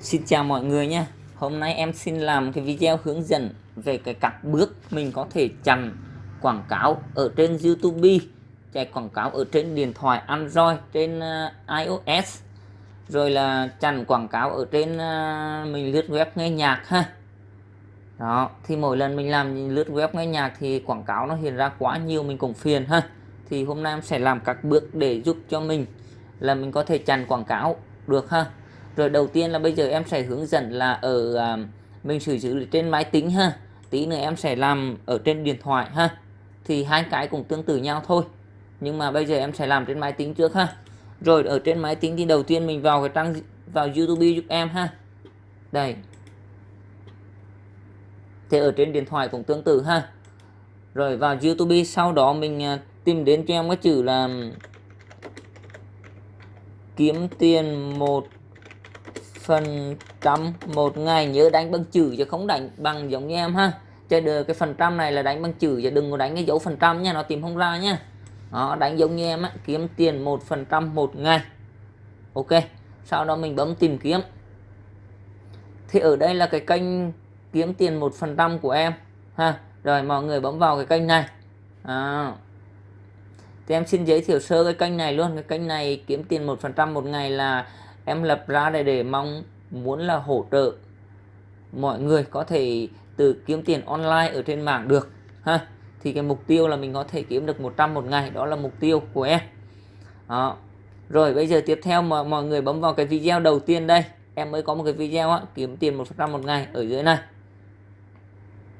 Xin chào mọi người nhé Hôm nay em xin làm cái video hướng dẫn về cái các bước mình có thể chặn quảng cáo ở trên YouTube, chạy quảng cáo ở trên điện thoại Android, trên ờ, iOS, rồi là chặn quảng cáo ở trên ờ, mình lướt web nghe nhạc ha. Đó, thì mỗi lần mình làm lướt web nghe nhạc thì quảng cáo nó hiện ra quá nhiều, mình cũng phiền ha. Thì hôm nay em sẽ làm các bước để giúp cho mình là mình có thể chặn quảng cáo được ha rồi đầu tiên là bây giờ em sẽ hướng dẫn là ở à, mình sử dụng trên máy tính ha. Tí nữa em sẽ làm ở trên điện thoại ha. Thì hai cái cũng tương tự nhau thôi. Nhưng mà bây giờ em sẽ làm trên máy tính trước ha. Rồi ở trên máy tính thì đầu tiên mình vào cái trang vào YouTube giúp em ha. Đây. Thì ở trên điện thoại cũng tương tự ha. Rồi vào YouTube sau đó mình à, tìm đến cho em cái chữ là kiếm tiền một phần trăm một ngày nhớ đánh bằng chữ chứ không đánh bằng giống như em ha. Chơi được cái phần trăm này là đánh bằng chữ chứ đừng có đánh cái dấu phần trăm nha nó tìm không ra nha. Đó, đánh giống như em á, kiếm tiền một phần trăm một ngày. Ok sau đó mình bấm tìm kiếm. Thì ở đây là cái kênh kiếm tiền một phần trăm của em ha. Rồi mọi người bấm vào cái kênh này. À. thì em xin giới thiệu sơ cái kênh này luôn. Cái kênh này kiếm tiền một phần trăm một ngày là em lập ra để để mong muốn là hỗ trợ mọi người có thể từ kiếm tiền online ở trên mạng được ha. Thì cái mục tiêu là mình có thể kiếm được 100 một ngày đó là mục tiêu của em. Đó. rồi bây giờ tiếp theo mà mọi người bấm vào cái video đầu tiên đây. Em mới có một cái video á, kiếm tiền một trăm một ngày ở dưới này.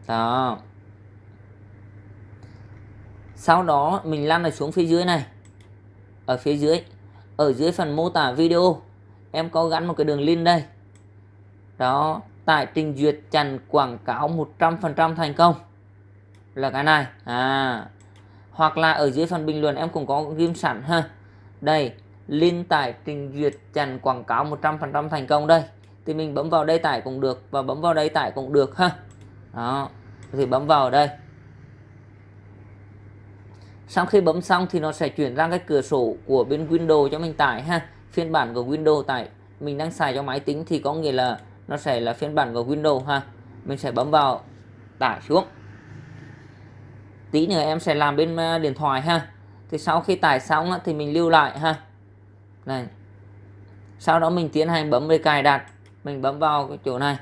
Đó. Sau đó mình lăn ở xuống phía dưới này. Ở phía dưới. Ở dưới phần mô tả video em có gắn một cái đường link đây. Đó, tại trình duyệt chặn quảng cáo 100% thành công. Là cái này. À. Hoặc là ở dưới phần bình luận em cũng có ghim sẵn ha. Đây, link tải trình duyệt chặn quảng cáo 100% thành công đây. Thì mình bấm vào đây tải cũng được và bấm vào đây tải cũng được ha. Đó, thì bấm vào đây. Sau khi bấm xong thì nó sẽ chuyển ra cái cửa sổ của bên Windows cho mình tải ha phiên bản của Windows tại mình đang xài cho máy tính thì có nghĩa là nó sẽ là phiên bản của Windows ha. Mình sẽ bấm vào tải xuống. Tí nữa em sẽ làm bên à, điện thoại ha. Thì sau khi tải xong thì mình lưu lại ha. Này. Sau đó mình tiến hành bấm về cài đặt. Mình bấm vào cái chỗ này.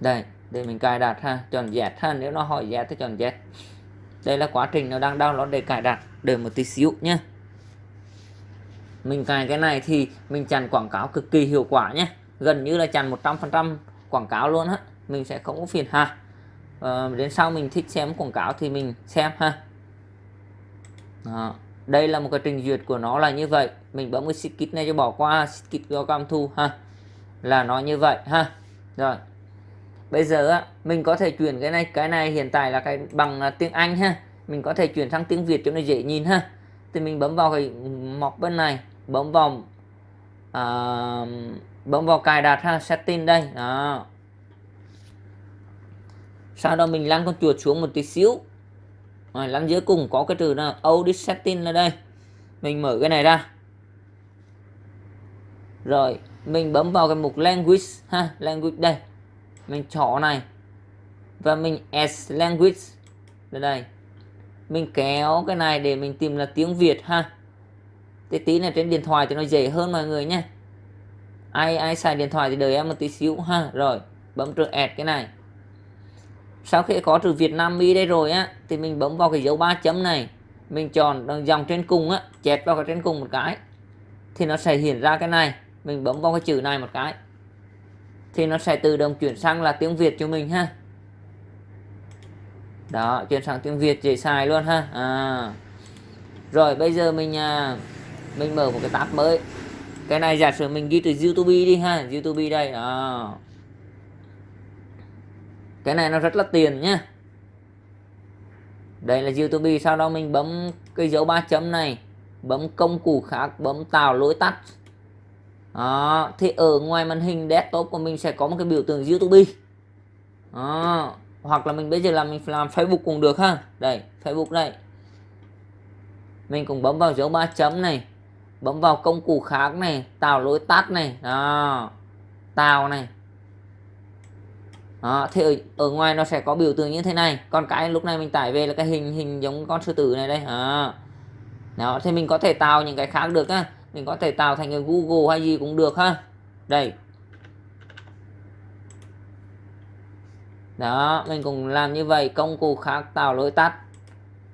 Đây, để mình cài đặt ha. Chọn Z ha. Nếu nó hỏi Z thì chọn Z đây là quá trình nó đang download để cài đặt. Đợi một tí xíu nhé. Mình cài cái này thì mình chặn quảng cáo cực kỳ hiệu quả nhé. Gần như là chặn 100% quảng cáo luôn á. Mình sẽ không có phiền ha à, ờ, đến sau mình thích xem quảng cáo thì mình xem ha. Đó. đây là một cái trình duyệt của nó là như vậy. Mình bấm cái skip này cho bỏ qua. Skip do cam thu ha. Là nó như vậy ha. Rồi bây giờ á mình có thể chuyển cái này cái này hiện tại là cái bằng à, tiếng Anh ha. Mình có thể chuyển sang tiếng Việt cho nó dễ nhìn ha. Thì mình bấm vào cái mọc bên này bấm vào uh, bấm vào cài đặt ha setting đây đó. Sau đó mình lăn con chuột xuống một tí xíu. Rồi lăn dưới cùng có cái từ là audit setting là đây. Mình mở cái này ra. Rồi mình bấm vào cái mục language ha language đây mình chọn này. Và mình add language. Đây đây. Mình kéo cái này để mình tìm là tiếng Việt ha. Tí tí này trên điện thoại thì nó dễ hơn mọi người nhé. Ai ai xài điện thoại thì đợi em một tí xíu ha. Rồi, bấm trừ add cái này. Sau khi có trừ Việt Nam mi đây rồi á, thì mình bấm vào cái dấu ba chấm này. Mình chọn dòng trên cùng á, chẹt vào cái trên cùng một cái, thì nó sẽ hiện ra cái này. Mình bấm vào cái chữ này một cái thì nó sẽ tự động chuyển sang là tiếng Việt cho mình ha. Đó chuyển sang tiếng Việt dễ xài luôn ha. À. rồi bây giờ mình à, mình mở một cái tab mới. Cái này giả sử mình ghi từ YouTube đi ha. YouTube đây đó. Cái này nó rất là tiền nhá. Đây là YouTube sau đó mình bấm cái dấu ba chấm này. Bấm công cụ khác bấm tạo lối tắt đó. thì ở ngoài màn hình desktop của mình sẽ có một cái biểu tượng YouTube đó. hoặc là mình bây giờ làm mình làm Facebook cũng được ha. Đây Facebook đây. Mình cũng bấm vào dấu ba chấm này bấm vào công cụ khác này tạo lối tắt này đó tạo này. Đó, thì ở, ở ngoài nó sẽ có biểu tượng như thế này. Còn cái lúc này mình tải về là cái hình hình giống con sư tử này đây. Đó, đó thì mình có thể tạo những cái khác được á mình có thể tạo thành cái Google hay gì cũng được ha. Đây. Đó, mình cũng làm như vậy, công cụ khác tạo lối tắt.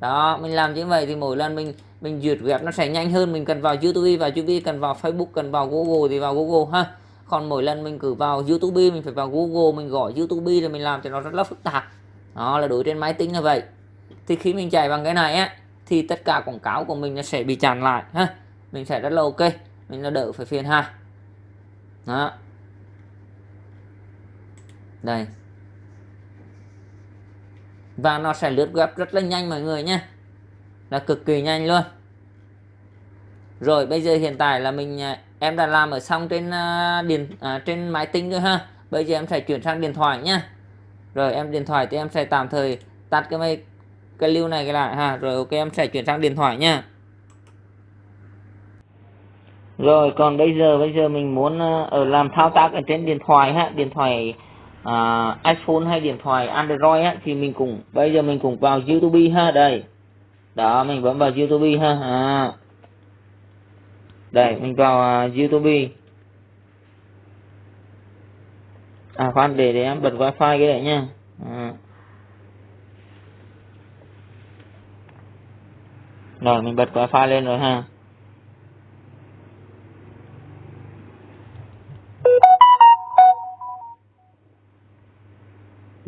Đó, mình làm như vậy thì mỗi lần mình mình duyệt web nó sẽ nhanh hơn. Mình cần vào YouTube và YouTube cần vào Facebook, cần vào Google thì vào Google ha. Còn mỗi lần mình cứ vào YouTube, mình phải vào Google, mình gọi YouTube rồi mình làm cho nó rất là phức tạp. Đó là đối trên máy tính như vậy. Thì khi mình chạy bằng cái này á, thì tất cả quảng cáo của mình nó sẽ bị chặn lại ha mình sẽ rất là ok. Mình là đỡ phải phiền ha đó. Đây. Và nó sẽ lướt web rất là nhanh mọi người nhé. Là cực kỳ nhanh luôn. Rồi bây giờ hiện tại là mình à, em đã làm ở xong trên uh, điện à, trên máy tính rồi ha. Bây giờ em sẽ chuyển sang điện thoại nhé. Rồi em điện thoại thì em sẽ tạm thời tắt cái máy cái lưu này cái lại ha. Rồi ok em sẽ chuyển sang điện thoại nha rồi còn bây giờ bây giờ mình muốn uh, ở làm thao tác ở trên điện thoại ha điện thoại uh, iPhone hay điện thoại Android á, thì mình cũng bây giờ mình cũng vào YouTube ha đây đó mình bấm vào YouTube ha à. đây mình vào uh, YouTube à khoan để để em bật wifi cái này nha à. rồi mình bật wifi lên rồi ha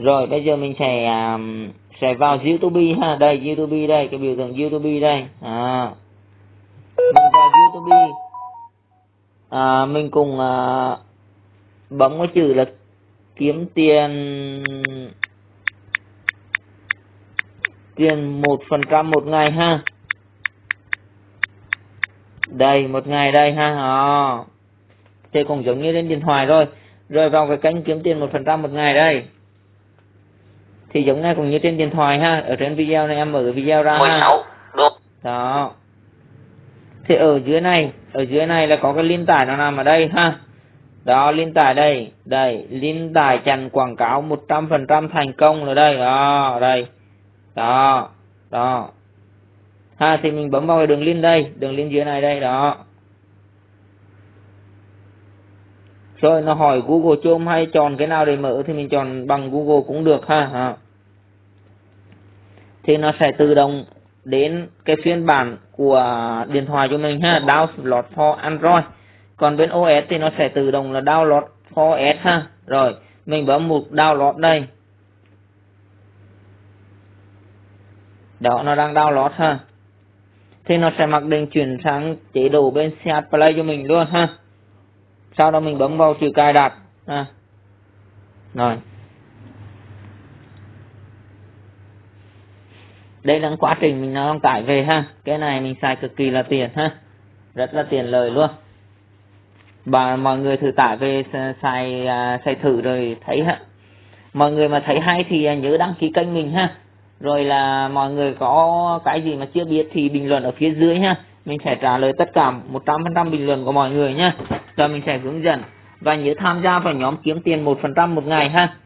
rồi bây giờ mình sẽ um, sẽ vào YouTube ha. Đây YouTube đây cái biểu tượng YouTube đây. À. Mình vào YouTube. À, mình cùng à, bấm cái chữ là kiếm tiền tiền một phần trăm một ngày ha. Đây một ngày đây ha. Ờ. À. thì cũng giống như lên điện thoại rồi. Rồi vào cái kênh kiếm tiền một phần trăm một ngày đây thì giống như cũng như trên điện thoại ha ở trên video này em mở video ra 16 ha. đó. Thì ở dưới này ở dưới này là có cái link tải nó nằm ở đây ha. Đó link tải đây đây link tải chặn quảng cáo 100% thành công rồi đây. Đó đây. Đó đó. Ha thì mình bấm vào cái đường link đây đường link dưới này đây đó rồi nó hỏi Google Chrome hay chọn cái nào để mở thì mình chọn bằng Google cũng được ha, ha. thì nó sẽ tự động đến cái phiên bản của điện thoại cho mình ha download for Android. Còn bên OS thì nó sẽ tự động là download for OS ha. Rồi mình bấm mục download đây. Đó nó đang download ha. Thì nó sẽ mặc định chuyển sang chế độ bên CH Play cho mình luôn ha sau đó mình bấm vào chữ cài đặt. À. rồi. Đây là quá trình mình đang tải về ha. Cái này mình xài cực kỳ là tiền ha. Rất là tiền lời luôn. Và mọi người thử tải về xài à, xài thử rồi thấy ha. Mọi người mà thấy hay thì nhớ đăng ký kênh mình ha. Rồi là mọi người có cái gì mà chưa biết thì bình luận ở phía dưới ha mình sẽ trả lời tất cả 100% bình luận của mọi người nhé. Rồi mình sẽ hướng dẫn. Và nhớ tham gia vào nhóm kiếm tiền 1% một ngày ha.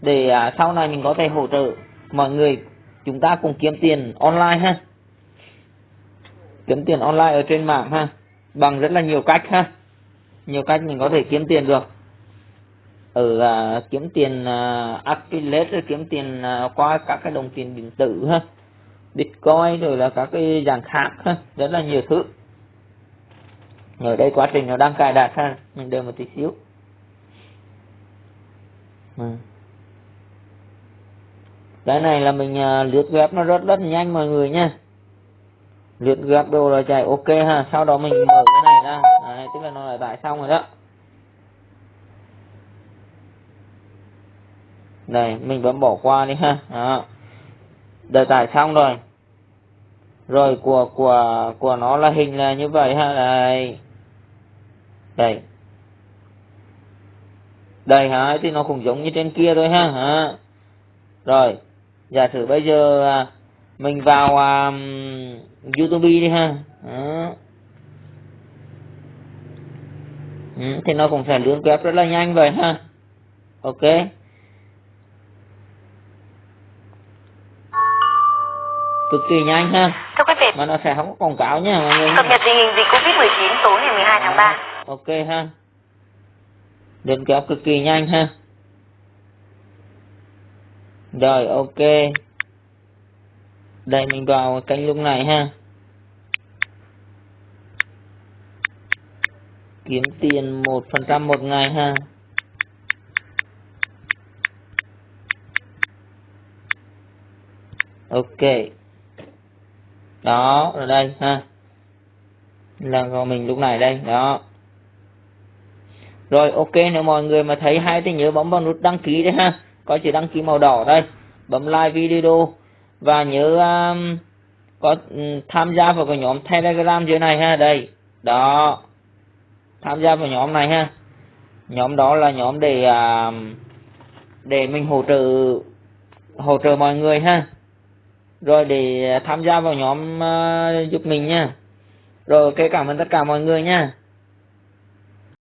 Để à, sau này mình có thể hỗ trợ mọi người chúng ta cùng kiếm tiền online ha. Kiếm tiền online ở trên mạng ha. Bằng rất là nhiều cách ha. Nhiều cách mình có thể kiếm tiền được. Ở à, kiếm tiền à, affiliate kiếm tiền à, qua các cái đồng tiền điện tử ha bitcoin rồi là các cái dạng khác ha rất là nhiều thứ. Ở đây quá trình nó đang cài đặt ha mình đợi một tí xíu. Ừ. cái này là mình uh, lướt web nó rất rất nhanh mọi người nha. Lướt gặp đồ là chạy ok ha sau đó mình mở cái này ra. Đấy, tức là nó lại tải xong rồi đó. Đây mình vẫn bỏ qua đi ha đó. đợi tải xong rồi rồi của của của nó là hình là như vậy ha đây. Đây. Đây hả? Thì nó cũng giống như trên kia thôi ha hả? Rồi giả sử bây giờ à, mình vào um, YouTube đi ha. Đó. ừ, thì nó cũng sẽ lướt web rất là nhanh vậy ha. Ok. Cực kỳ nhanh ha. Thưa quý vị, mà nó sẽ không có quảng cáo nha mọi người cập nhật tình hình dịch Covid-19 tối ngày 12 tháng 3. ok ha. Lượt kéo cực kỳ nhanh ha. Rồi ok. Đây mình vào kênh lúc này ha. Kiếm tiền một phần trăm một ngày ha. Ok đó ở đây ha. Là của mình lúc này đây đó. Rồi ok nếu mọi người mà thấy hay thì nhớ bấm vào nút đăng ký đấy ha. Có chữ đăng ký màu đỏ đây. Bấm like video. Và nhớ um, có um, tham gia vào cái nhóm telegram dưới này ha đây. Đó. Tham gia vào nhóm này ha. Nhóm đó là nhóm để uh, để mình hỗ trợ hỗ trợ mọi người ha rồi để tham gia vào nhóm uh, giúp mình nha. Rồi ok cảm ơn tất cả mọi người nha.